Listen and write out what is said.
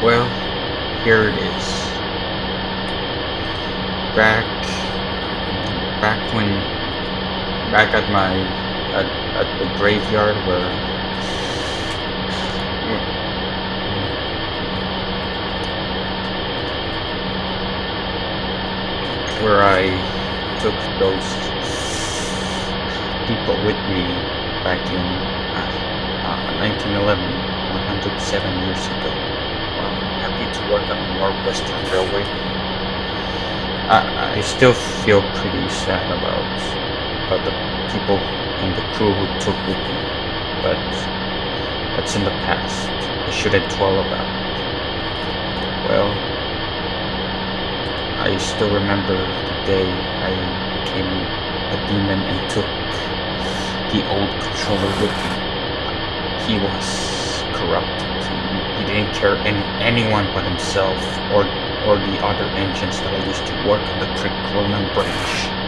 Well, here it is. Back, back when, back at my, at, at the graveyard where, where I took those people with me back in uh, uh, 1911, 107 years ago. To work on the Northwestern Railway. I, I still feel pretty sad about about the people and the crew who took with me, but that's in the past. I shouldn't dwell about it. Well, I still remember the day I became a demon and took the old controller with me. He was corrupted. Didn't care any anyone but himself or or the other engines that I used to work on the Crick Cronin branch.